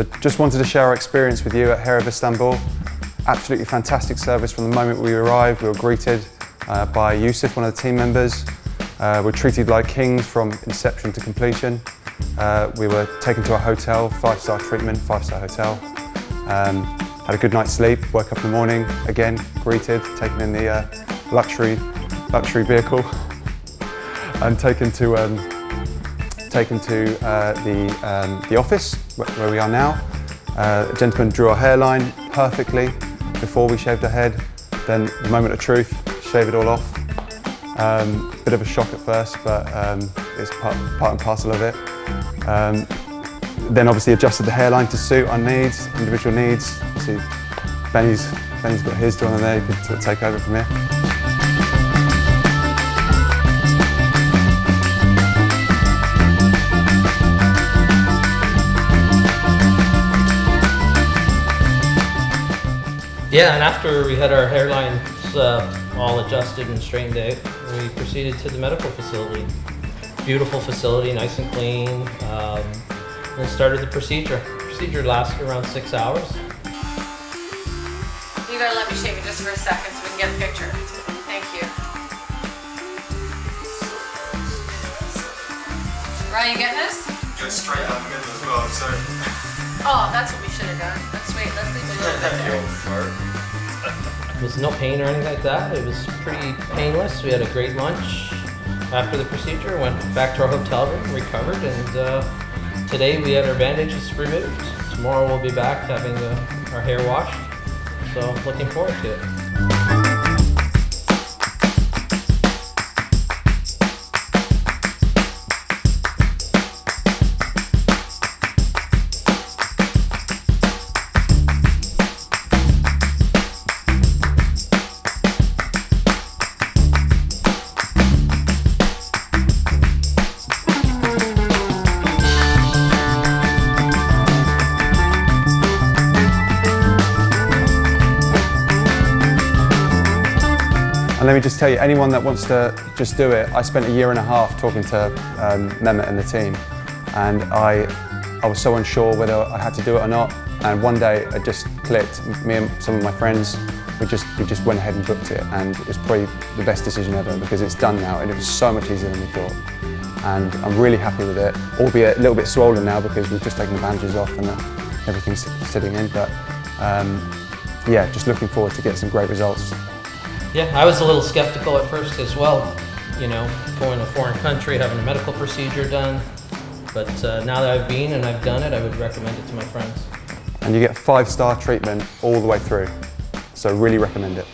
So just wanted to share our experience with you at Hair of Istanbul. Absolutely fantastic service from the moment we arrived. We were greeted uh, by Yusuf, one of the team members. Uh, we're treated like kings from inception to completion. Uh, we were taken to a hotel, five-star treatment, five-star hotel. Um, had a good night's sleep, woke up in the morning, again, greeted, taken in the uh, luxury, luxury vehicle and taken to, um, taken to uh, the, um, the office where we are now. Uh, a gentleman drew our hairline perfectly before we shaved our head. Then the moment of truth, shave it all off. Um, bit of a shock at first, but um, it's part, part and parcel of it. Um, then obviously adjusted the hairline to suit our needs, individual needs. See, Benny's, Benny's got his done there, he could take over from here. Yeah, and after we had our hairlines uh, all adjusted and straightened out, we proceeded to the medical facility. Beautiful facility, nice and clean, um, and started the procedure. Procedure lasted around six hours. You gotta let me shake it just for a second so we can get a picture. Thank you. Ryan, you getting this? Go straight down the middle as well, so. Oh, that's what we should have done. Let's wait, let's leave a little bit there. There was no pain or anything like that. It was pretty painless. We had a great lunch after the procedure, went back to our hotel room, recovered, and uh, today we had our bandages removed. Tomorrow we'll be back having the, our hair washed. So looking forward to it. And let me just tell you, anyone that wants to just do it, I spent a year and a half talking to um, Mehmet and the team, and I, I was so unsure whether I had to do it or not. And one day it just clicked. Me and some of my friends, we just we just went ahead and booked it, and it was probably the best decision ever because it's done now, and it was so much easier than we thought. And I'm really happy with it, albeit a little bit swollen now because we've just taken the bandages off and everything's sitting in. But um, yeah, just looking forward to get some great results. Yeah, I was a little skeptical at first as well, you know, going to a foreign country, having a medical procedure done. But uh, now that I've been and I've done it, I would recommend it to my friends. And you get five-star treatment all the way through. So really recommend it.